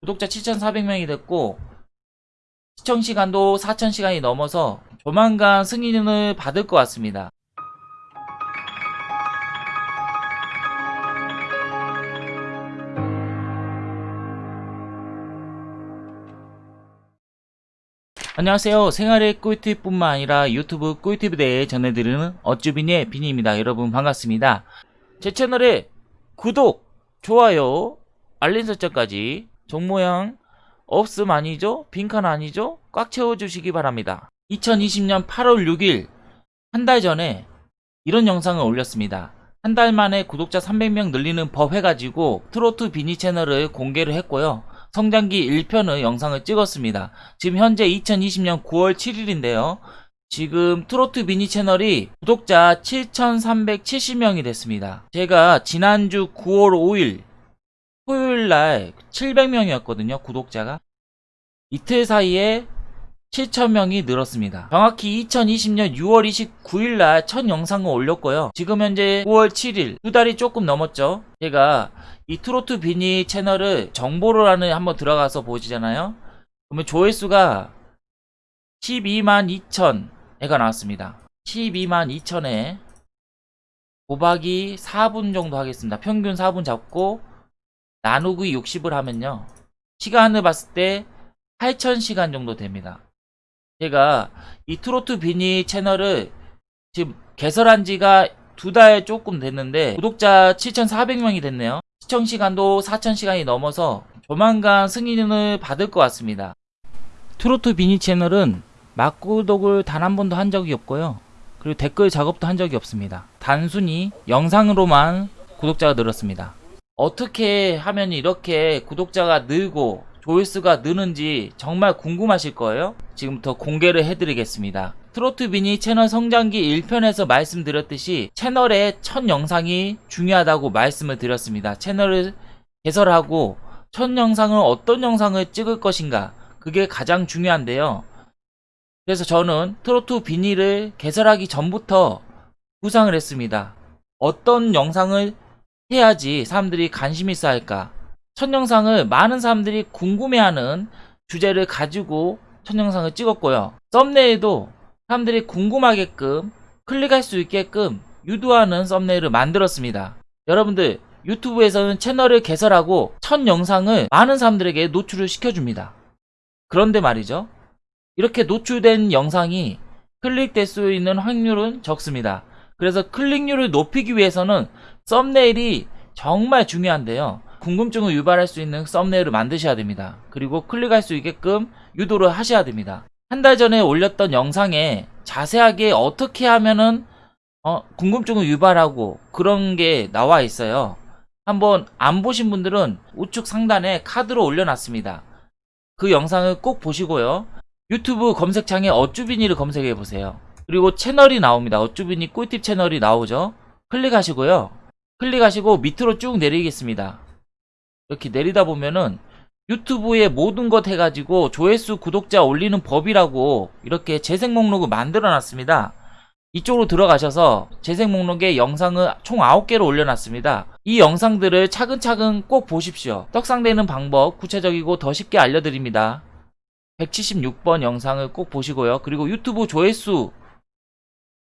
구독자 7,400명이 됐고 시청시간도 4,000시간이 넘어서 조만간 승인을 받을 것 같습니다. 안녕하세요. 생활의 꿀팁뿐만 아니라 유튜브 꿀팁에 대해 전해드리는 어쭈비니의 비니입니다. 여러분 반갑습니다. 제 채널에 구독, 좋아요, 알림 설정까지 종모양 없음 아니죠? 빈칸 아니죠? 꽉 채워주시기 바랍니다. 2020년 8월 6일 한 달 전에 이런 영상을 올렸습니다. 한 달 만에 구독자 300명 늘리는 법 해가지고 트로트 비니 채널을 공개를 했고요. 성장기 1편의 영상을 찍었습니다. 지금 현재 2020년 9월 7일인데요. 지금 트로트 미니 채널이 구독자 7,370명이 됐습니다. 제가 지난주 9월 5일 토요일 날 700명이었거든요. 구독자가. 이틀 사이에 7,000명이 늘었습니다. 정확히 2020년 6월 29일 날 첫 영상을 올렸고요. 지금 현재 9월 7일 두 달이 조금 넘었죠. 제가 이 트로트 비니 채널을 정보를 하는 한번 들어가서 보시잖아요. 그러면 조회수가 12만 2천회가 나왔습니다. 12만 2천회 곱하기 4분 정도 하겠습니다. 평균 4분 잡고 나누기 60을 하면요. 시간을 봤을 때 8,000시간 정도 됩니다. 제가 이 트로트 비니 채널을 지금 개설한 지가 두 달 조금 됐는데 구독자 7,400명이 됐네요. 시청 시간도 4,000시간이 넘어서 조만간 승인을 받을 것 같습니다. 트로트 비니 채널은 막구독을 단 한 번도 한 적이 없고요. 그리고 댓글 작업도 한 적이 없습니다. 단순히 영상으로만 구독자가 늘었습니다. 어떻게 하면 이렇게 구독자가 늘고 조회수가 느는지 정말 궁금하실 거예요? 지금부터 공개를 해드리겠습니다. 트로트 비니 채널 성장기 1편에서 말씀드렸듯이 채널의 첫 영상이 중요하다고 말씀을 드렸습니다. 채널을 개설하고 첫 영상을 어떤 영상을 찍을 것인가 그게 가장 중요한데요. 그래서 저는 트로트 비니를 개설하기 전부터 구상을 했습니다. 어떤 영상을 해야지 사람들이 관심 있어 할까? 첫 영상을 많은 사람들이 궁금해하는 주제를 가지고 첫 영상을 찍었고요. 썸네일도 사람들이 궁금하게끔 클릭할 수 있게끔 유도하는 썸네일을 만들었습니다. 여러분들 유튜브에서는 채널을 개설하고 첫 영상을 많은 사람들에게 노출을 시켜줍니다. 그런데 말이죠. 이렇게 노출된 영상이 클릭될 수 있는 확률은 적습니다. 그래서 클릭률을 높이기 위해서는 썸네일이 정말 중요한데요. 궁금증을 유발할 수 있는 썸네일을 만드셔야 됩니다. 그리고 클릭할 수 있게끔 유도를 하셔야 됩니다. 한 달 전에 올렸던 영상에 자세하게 어떻게 하면은 어, 궁금증을 유발하고 그런 게 나와 있어요. 한번 안 보신 분들은 우측 상단에 카드로 올려놨습니다. 그 영상을 꼭 보시고요. 유튜브 검색창에 어쭈비니를 검색해 보세요. 그리고 채널이 나옵니다. 어쭈비니 꿀팁 채널이 나오죠. 클릭하시고요. 클릭하시고 밑으로 쭉 내리겠습니다. 이렇게 내리다 보면은 유튜브에 모든 것 해가지고 조회수 구독자 올리는 법이라고 이렇게 재생 목록을 만들어 놨습니다. 이쪽으로 들어가셔서 재생 목록에 영상을 총 9개로 올려놨습니다. 이 영상들을 차근차근 꼭 보십시오. 떡상되는 방법 구체적이고 더 쉽게 알려드립니다. 176번 영상을 꼭 보시고요. 그리고 유튜브 조회수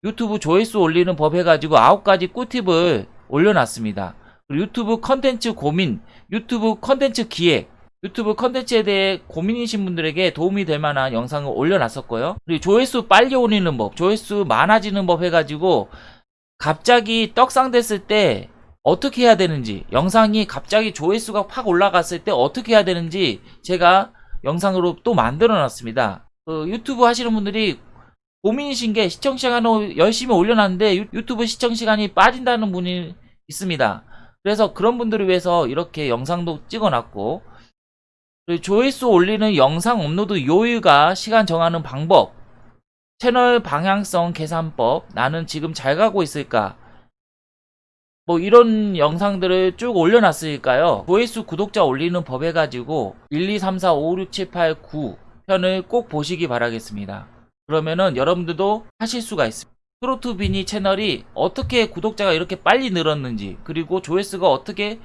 유튜브 조회수 올리는 법 해가지고 9가지 꿀팁을 올려놨습니다. 유튜브 컨텐츠 고민, 유튜브 컨텐츠 기획, 유튜브 컨텐츠에 대해 고민이신 분들에게 도움이 될 만한 영상을 올려놨었고요. 그리고 조회수 빨리 올리는 법, 조회수 많아지는 법 해가지고 갑자기 떡상 됐을 때 어떻게 해야 되는지, 영상이 갑자기 조회수가 팍 올라갔을 때 어떻게 해야 되는지 제가 영상으로 또 만들어 놨습니다. 그 유튜브 하시는 분들이 고민이신 게 시청 시간을 열심히 올려놨는데 유, 유튜브 시청 시간이 빠진다는 분이 있습니다. 그래서 그런 분들을 위해서 이렇게 영상도 찍어놨고 조회수 올리는 영상 업로드 요일과 시간 정하는 방법 채널 방향성 계산법 나는 지금 잘 가고 있을까? 뭐 이런 영상들을 쭉 올려놨으니까요. 조회수 구독자 올리는 법 해가지고 1, 2, 3, 4, 5, 6, 7, 8, 9 편을 꼭 보시기 바라겠습니다 그러면은 여러분들도 하실 수가 있습니다 트로트 비니 채널이 어떻게 구독자가 이렇게 빨리 늘었는지 그리고 조회수가 어떻게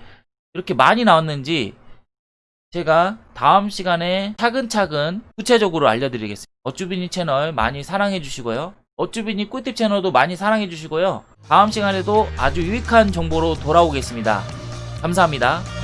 이렇게 많이 나왔는지 제가 다음 시간에 차근차근 구체적으로 알려드리겠습니다. 어쭈비니 채널 많이 사랑해 주시고요. 어쭈비니 꿀팁 채널도 많이 사랑해 주시고요. 다음 시간에도 아주 유익한 정보로 돌아오겠습니다. 감사합니다.